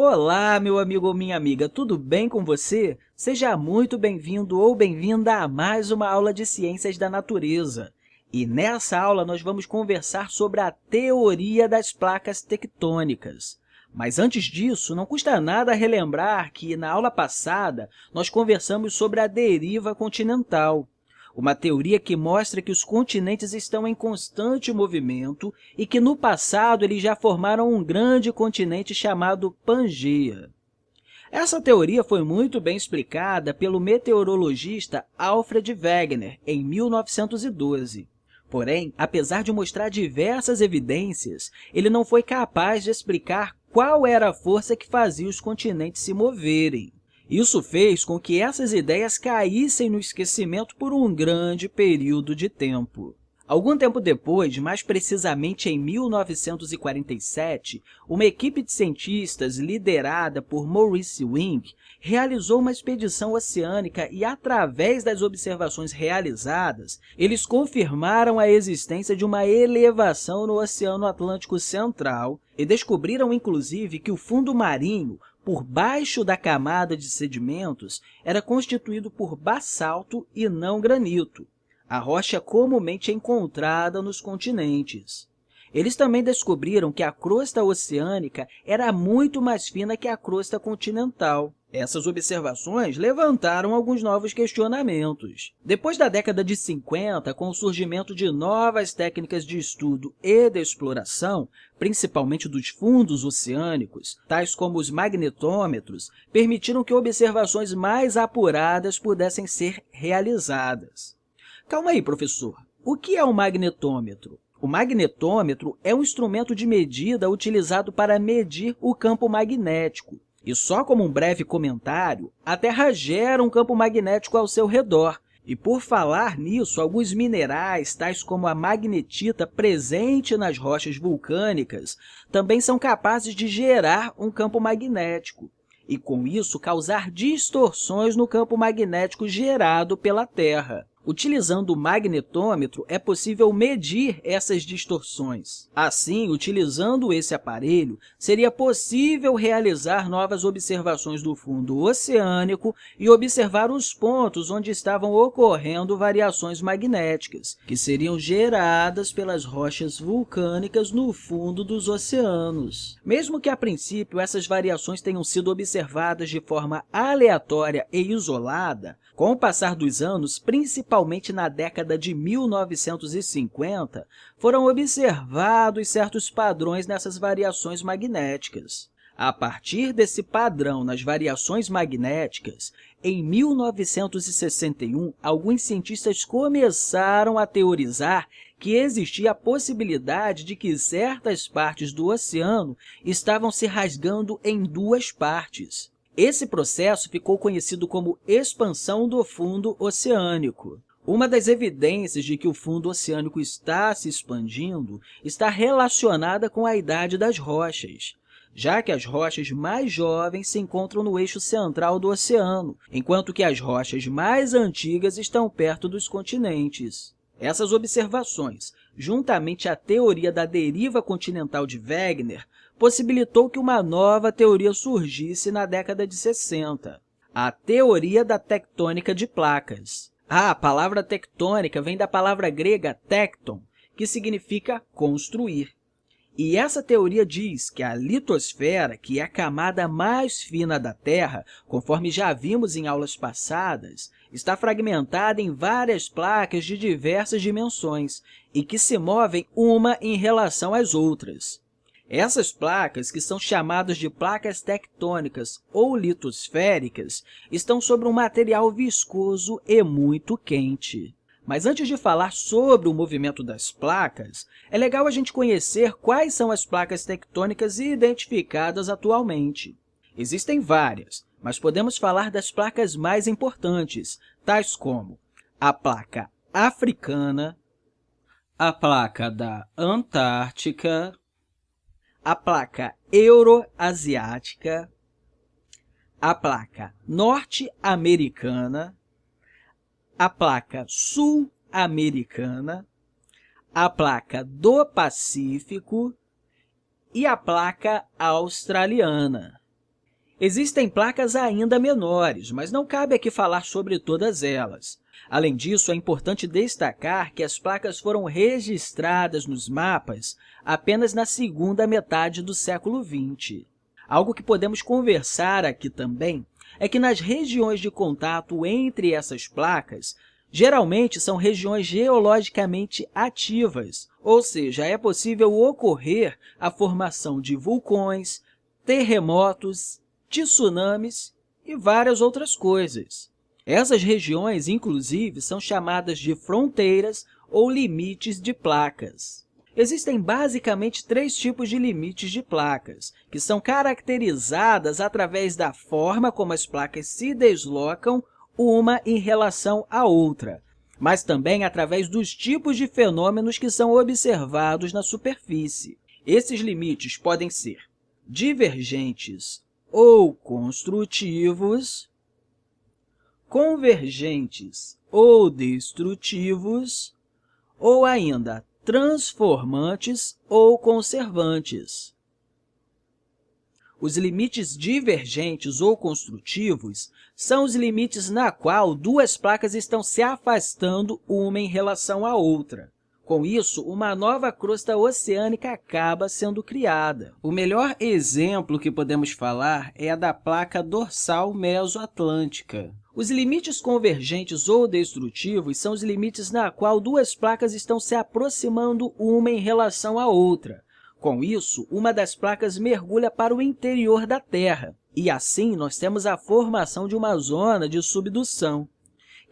Olá, meu amigo ou minha amiga, tudo bem com você? Seja muito bem-vindo ou bem-vinda a mais uma aula de Ciências da Natureza. E nessa aula nós vamos conversar sobre a teoria das placas tectônicas. Mas antes disso, não custa nada relembrar que, na aula passada, nós conversamos sobre a deriva continental uma teoria que mostra que os continentes estão em constante movimento e que, no passado, eles já formaram um grande continente chamado Pangeia. Essa teoria foi muito bem explicada pelo meteorologista Alfred Wegener, em 1912. Porém, apesar de mostrar diversas evidências, ele não foi capaz de explicar qual era a força que fazia os continentes se moverem. Isso fez com que essas ideias caíssem no esquecimento por um grande período de tempo. Algum tempo depois, mais precisamente em 1947, uma equipe de cientistas liderada por Maurice Wing realizou uma expedição oceânica e, através das observações realizadas, eles confirmaram a existência de uma elevação no Oceano Atlântico Central e descobriram, inclusive, que o fundo marinho por baixo da camada de sedimentos era constituído por basalto e não granito, a rocha comumente encontrada nos continentes. Eles também descobriram que a crosta oceânica era muito mais fina que a crosta continental. Essas observações levantaram alguns novos questionamentos. Depois da década de 50, com o surgimento de novas técnicas de estudo e de exploração, principalmente dos fundos oceânicos, tais como os magnetômetros, permitiram que observações mais apuradas pudessem ser realizadas. Calma aí, professor. O que é um magnetômetro? O magnetômetro é um instrumento de medida utilizado para medir o campo magnético. E só como um breve comentário, a Terra gera um campo magnético ao seu redor. E por falar nisso, alguns minerais, tais como a magnetita presente nas rochas vulcânicas, também são capazes de gerar um campo magnético e, com isso, causar distorções no campo magnético gerado pela Terra. Utilizando o magnetômetro, é possível medir essas distorções. Assim, utilizando esse aparelho, seria possível realizar novas observações do fundo oceânico e observar os pontos onde estavam ocorrendo variações magnéticas, que seriam geradas pelas rochas vulcânicas no fundo dos oceanos. Mesmo que, a princípio, essas variações tenham sido observadas de forma aleatória e isolada, com o passar dos anos, principalmente na década de 1950, foram observados certos padrões nessas variações magnéticas. A partir desse padrão nas variações magnéticas, em 1961, alguns cientistas começaram a teorizar que existia a possibilidade de que certas partes do oceano estavam se rasgando em duas partes. Esse processo ficou conhecido como expansão do fundo oceânico. Uma das evidências de que o fundo oceânico está se expandindo está relacionada com a idade das rochas, já que as rochas mais jovens se encontram no eixo central do oceano, enquanto que as rochas mais antigas estão perto dos continentes. Essas observações, juntamente à teoria da deriva continental de Wegener, possibilitou que uma nova teoria surgisse na década de 60, a teoria da tectônica de placas. Ah, a palavra tectônica vem da palavra grega tecton, que significa construir. E essa teoria diz que a litosfera, que é a camada mais fina da Terra, conforme já vimos em aulas passadas, está fragmentada em várias placas de diversas dimensões e que se movem uma em relação às outras. Essas placas, que são chamadas de placas tectônicas ou litosféricas, estão sobre um material viscoso e muito quente. Mas antes de falar sobre o movimento das placas, é legal a gente conhecer quais são as placas tectônicas identificadas atualmente. Existem várias, mas podemos falar das placas mais importantes, tais como a placa africana, a placa da Antártica, a placa euroasiática, a placa norte-americana, a placa sul-americana, a placa do Pacífico. E a placa australiana. Existem placas ainda menores, mas não cabe aqui falar sobre todas elas. Além disso, é importante destacar que as placas foram registradas nos mapas apenas na segunda metade do século XX. Algo que podemos conversar aqui também é que nas regiões de contato entre essas placas, geralmente são regiões geologicamente ativas, ou seja, é possível ocorrer a formação de vulcões, terremotos, tsunamis e várias outras coisas. Essas regiões, inclusive, são chamadas de fronteiras ou limites de placas. Existem basicamente três tipos de limites de placas, que são caracterizadas através da forma como as placas se deslocam uma em relação à outra, mas também através dos tipos de fenômenos que são observados na superfície. Esses limites podem ser divergentes ou construtivos, convergentes ou destrutivos, ou ainda transformantes ou conservantes. Os limites divergentes ou construtivos são os limites na qual duas placas estão se afastando uma em relação à outra. Com isso, uma nova crosta oceânica acaba sendo criada. O melhor exemplo que podemos falar é a da placa dorsal mesoatlântica. Os limites convergentes ou destrutivos são os limites na qual duas placas estão se aproximando uma em relação à outra. Com isso, uma das placas mergulha para o interior da Terra, e assim nós temos a formação de uma zona de subdução,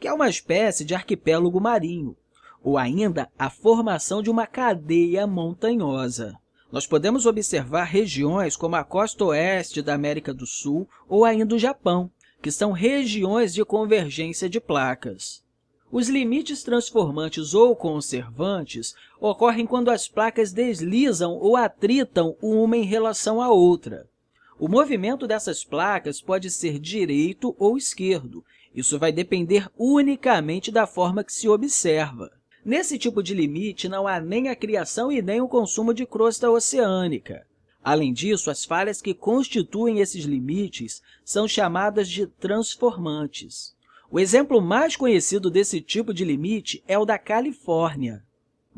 que é uma espécie de arquipélago marinho, ou ainda a formação de uma cadeia montanhosa. Nós podemos observar regiões como a costa oeste da América do Sul ou ainda o Japão, que são regiões de convergência de placas. Os limites transformantes ou conservantes ocorrem quando as placas deslizam ou atritam uma em relação à outra. O movimento dessas placas pode ser direito ou esquerdo. Isso vai depender unicamente da forma que se observa. Nesse tipo de limite, não há nem a criação e nem o consumo de crosta oceânica. Além disso, as falhas que constituem esses limites são chamadas de transformantes. O exemplo mais conhecido desse tipo de limite é o da Califórnia.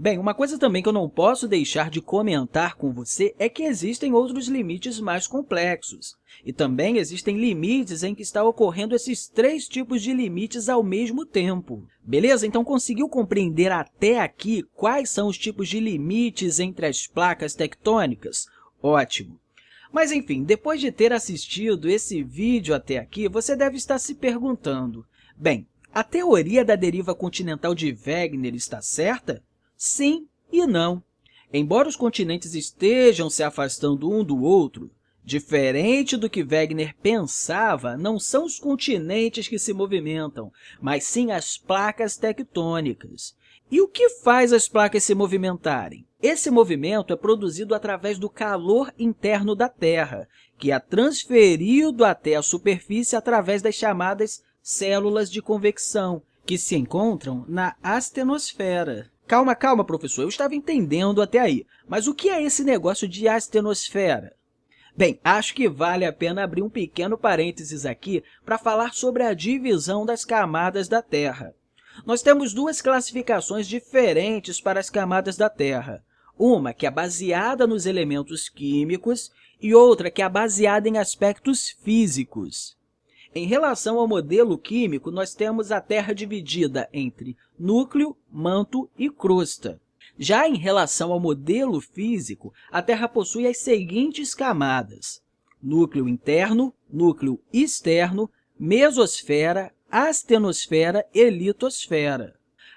Bem, uma coisa também que eu não posso deixar de comentar com você é que existem outros limites mais complexos. E também existem limites em que está ocorrendo esses três tipos de limites ao mesmo tempo. Beleza? Então, conseguiu compreender até aqui quais são os tipos de limites entre as placas tectônicas? Ótimo! Mas, enfim, depois de ter assistido esse vídeo até aqui, você deve estar se perguntando, bem, a teoria da deriva continental de Wegener está certa? Sim e não. Embora os continentes estejam se afastando um do outro, diferente do que Wegener pensava, não são os continentes que se movimentam, mas sim as placas tectônicas. E o que faz as placas se movimentarem? Esse movimento é produzido através do calor interno da Terra, que é transferido até a superfície através das chamadas células de convecção, que se encontram na astenosfera. Calma, calma, professor, eu estava entendendo até aí. Mas o que é esse negócio de astenosfera? Bem, acho que vale a pena abrir um pequeno parênteses aqui para falar sobre a divisão das camadas da Terra. Nós temos duas classificações diferentes para as camadas da Terra. Uma que é baseada nos elementos químicos e outra que é baseada em aspectos físicos. Em relação ao modelo químico, nós temos a Terra dividida entre núcleo, manto e crosta. Já em relação ao modelo físico, a Terra possui as seguintes camadas. Núcleo interno, núcleo externo, mesosfera, astenosfera e litosfera.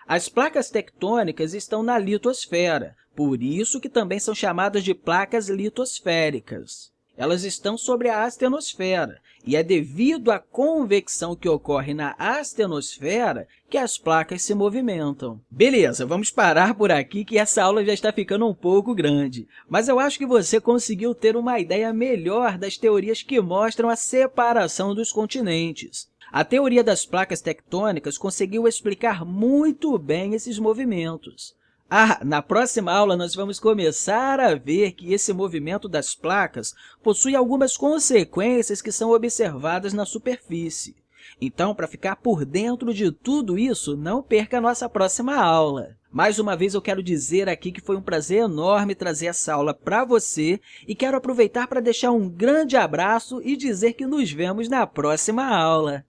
As placas tectônicas estão na litosfera, por isso que também são chamadas de placas litosféricas. Elas estão sobre a astenosfera, e é devido à convecção que ocorre na astenosfera que as placas se movimentam. Beleza, vamos parar por aqui que essa aula já está ficando um pouco grande, mas eu acho que você conseguiu ter uma ideia melhor das teorias que mostram a separação dos continentes. A teoria das placas tectônicas conseguiu explicar muito bem esses movimentos. Ah, na próxima aula nós vamos começar a ver que esse movimento das placas possui algumas consequências que são observadas na superfície. Então, para ficar por dentro de tudo isso, não perca a nossa próxima aula. Mais uma vez, eu quero dizer aqui que foi um prazer enorme trazer essa aula para você e quero aproveitar para deixar um grande abraço e dizer que nos vemos na próxima aula.